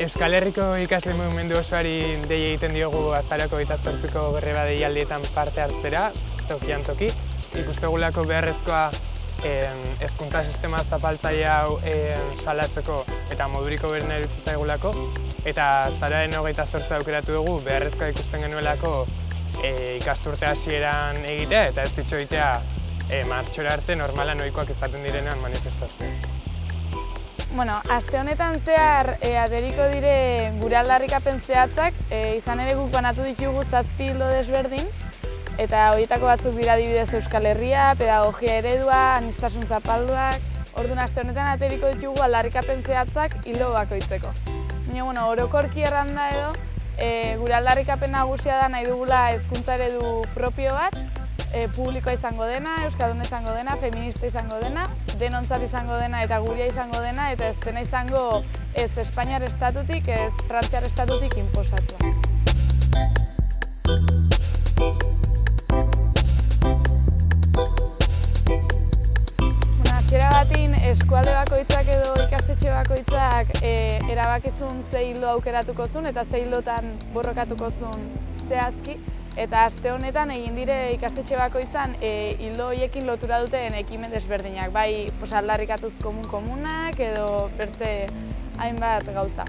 Euskal Herriko ikasle mugimendu osoari dei egiten diogu azarako eta zortziko greba deialdietan parte hartzera, tokian toki. Ikustegulako beharrezkoa ezkuntza sistema zapaltzaile hau salatzeko eta moduriko berna erutzita egulako. Eta zararen hogeita zortza aukeratu dugu beharrezkoa ikusten genuelako ikasturte hasieran egitea eta ez ditxo egitea martxora arte normala noikoak izaten direnean manifestazioa. Bueno, aste honetan zehar e, aderiko dire gure aldarrikapen zehatzak, e, izan ere guk banatu ditugu zazpi hildo desberdin, eta horietako batzuk dira dibidez Euskal Herria, pedagogia eredua, anistasun zapalduak, orduan aste honetan ateriko ditugu aldarrikapen zehatzak hildo bakoitzeko. Baina, bueno, orokorki erranda edo, e, gure aldarrikapen nagusia da nahi dugula hezkuntza eredu propio bat, e, publikoa izango dena, euskadun izango dena, feminista izango dena, denontzat izango dena eta guria izango dena, eta ez dena izango ez Espainiar estatutik, ez Frantziar estatutik inposatua. Hasiera batin eskualde bakoitzak edo ikastetxe bakoitzak e, erabakizun ze aukeratuko zuen eta ze borrokatuko zuen zehazki. Eta aste honetan egin dire ikastetxe bakoitzan e, hildo horiekin lotura duten ekimen desberdinak, bai pos, aldarrikatuz komun komunak edo bertze hainbat gauza.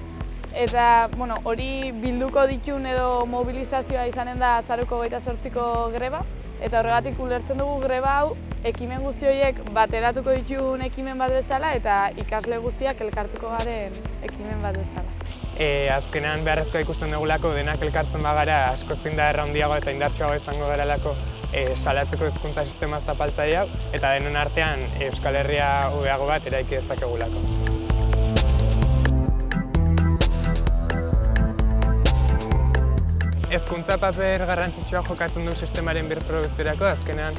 Eta bueno, hori bilduko ditun edo mobilizazioa izanen da azaruko gaita sortziko greba, eta horregatik ulertzen dugu greba hau ekimen guzti horiek bateratuko ditun ekimen bat bezala eta ikasle guztiak elkartuko garen ekimen bat bezala e, azkenean beharrezkoa ikusten dugulako denak elkartzen bagara asko zinda erraundiago eta indartsuago izango garalako e, salatzeko hezkuntza sistema zapaltzaile hau eta denon artean Euskal Herria ubeago bat eraiki dezakegulako. Ezkuntza paper garrantzitsua jokatzen du sistemaren birproduziorako, azkenean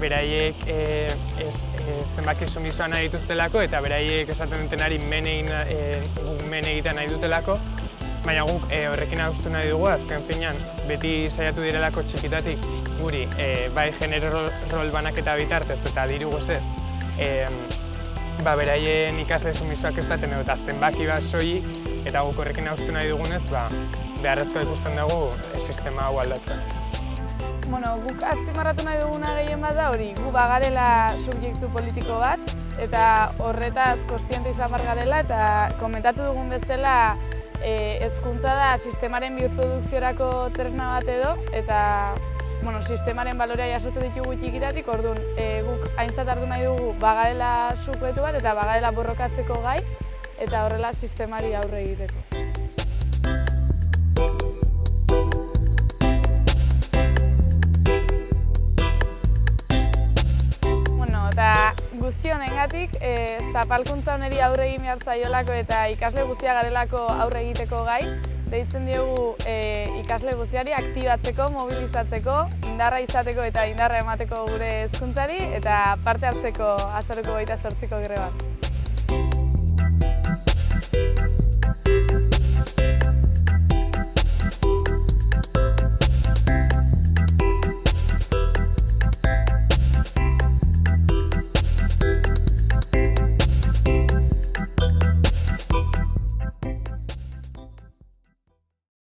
beraiek e, ez, e, zenbaki sumisoa nahi dituztelako eta beraiek esaten dutenari men, e, men egiten nahi dutelako. Baina guk e, horrekin agustu nahi dugu, azken finean, beti saiatu direlako txikitatik guri, e, bai genero rol, banaketa bitartez eta diru gozez, e, ba, beraien ikasle sumisoak ez daten eta zenbaki bat soilik, eta guk horrekin agustu nahi dugunez, ba, beharrezko ikusten dugu e, sistema hau aldatzen. Bueno, guk azpimarratu nahi duguna gehien bat da hori, gu bagarela subjektu politiko bat, eta horretaz kostiente izan garela, eta komentatu dugun bezala e, ezkuntza da sistemaren bioprodukziorako tresna bat edo, eta bueno, sistemaren balorea jasotzen ditugu txikitatik, orduan e, guk aintzat hartu nahi dugu bagarela subjektu bat eta bagarela borrokatzeko gai, eta horrela sistemari aurre egiteko. Guzti honengatik, e, zapalkuntza honeri aurre egin behar zaiolako eta ikasle guztia garelako aurre egiteko gai, deitzen diogu e, ikasle guztiari aktibatzeko, mobilizatzeko, indarra izateko eta indarra emateko gure hezkuntzari eta parte hartzeko azaruko gaita sortziko gire bat.